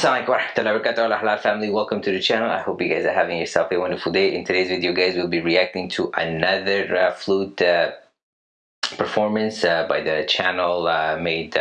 Assalamualaikum warahmatullahi wabarakatuh. Halal family welcome to the channel. I hope you guys are having yourself a wonderful day. In today's video guys we'll be reacting to another uh, flute uh, performance uh, by the channel uh, made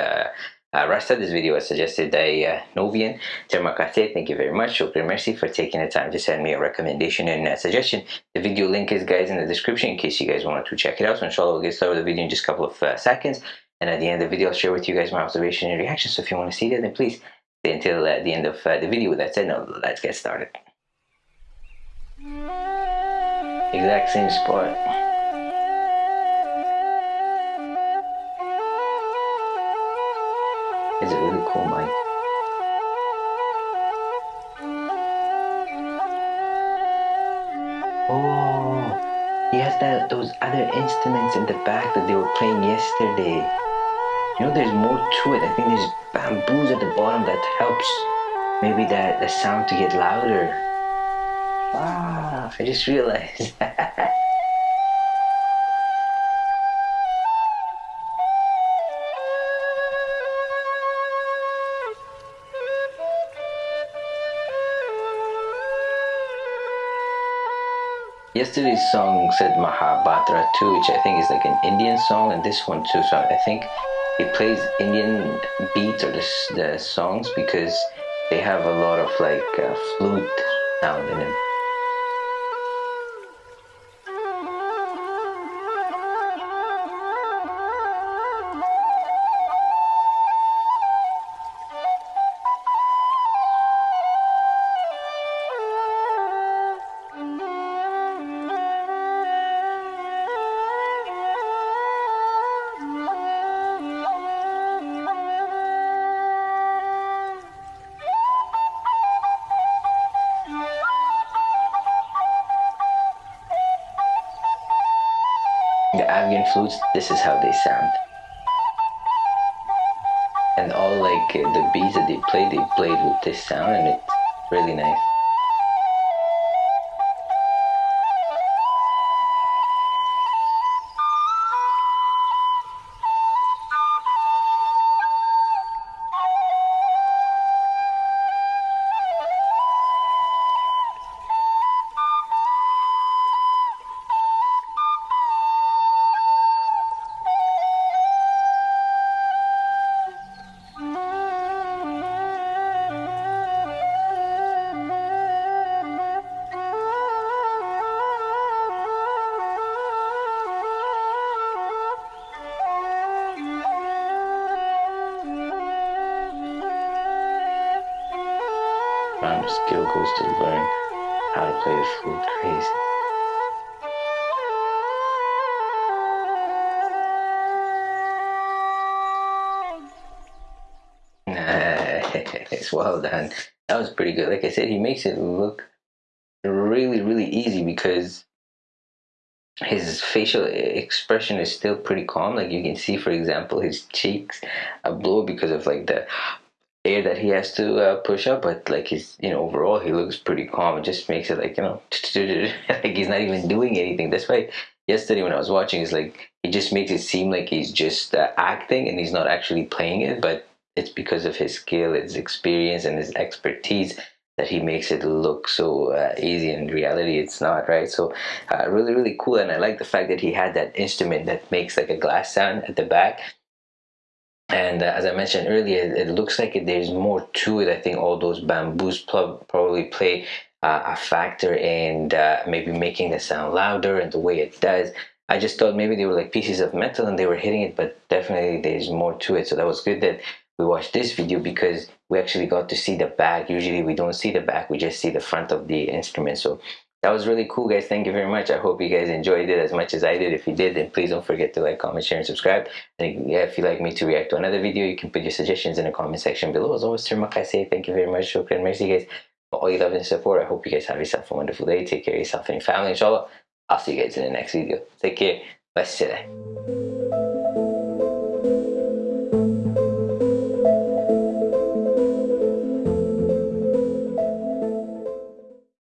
uh, uh, Rasta this video was suggested by uh, Novian kasih thank you very much Shukran merci for taking the time to send me a recommendation and suggestion the video link is guys in the description in case you guys want to check it out so inshallah we'll get started with the video in just a couple of seconds and at the end of the video I'll share with you guys my observation and reaction so if you want to see that then please stay until uh, the end of uh, the video. That said, now let's get started. Exact same spot. Cool mic. Oh, he has that those other instruments in the back that they were playing yesterday. You know, there's more to it. I think there's bamboos at the bottom that helps maybe that the sound to get louder. Wow, I just realized. Yesterday's song said Mahabharata too, which I think is like an Indian song, and this one too. So I think it plays Indian beats or the, the songs because they have a lot of like uh, flute sound in them. Afghan flutes, this is how they sound. And all like the beats that they played, they played with this sound and it's really nice. Random skill goes to learn how to play the flute crazy. it's well done. That was pretty good. Like I said, he makes it look really, really easy because his facial expression is still pretty calm. Like you can see, for example, his cheeks are blue because of like the air that he has to uh, push up but like he's you know overall he looks pretty calm. It just makes it like you know like he's not even doing anything. That's why yesterday when i was watching it's like it just makes it seem like he's just uh, acting and he's not actually playing it but it's because of his skill his experience and his expertise that he makes it look so uh, easy in reality. It's not right? So uh, really really cool and i like the fact that he had that instrument that makes like a glass sound at the back and uh, as I mentioned earlier, it looks like there's more to it. I think all those bamboos probably play uh, a factor in uh, maybe making the sound louder and the way it does. I just thought maybe they were like pieces of metal and they were hitting it, but definitely there's more to it. So that was good that we watched this video because we actually got to see the back. Usually we don't see the back, we just see the front of the instrument. So that was really cool guys. Thank you very much. I hope you guys enjoyed it as much as i did. If you did then please don't forget to like comment share and subscribe. And if you'd like me to react to another video you can put your suggestions in the comment section below. As always kasih thank you very much. Shukran merci guys for all your love and support. I hope you guys have yourself a wonderful day. Take care of yourself and your family inshallah. I'll see you guys in the next video. Take care. Bye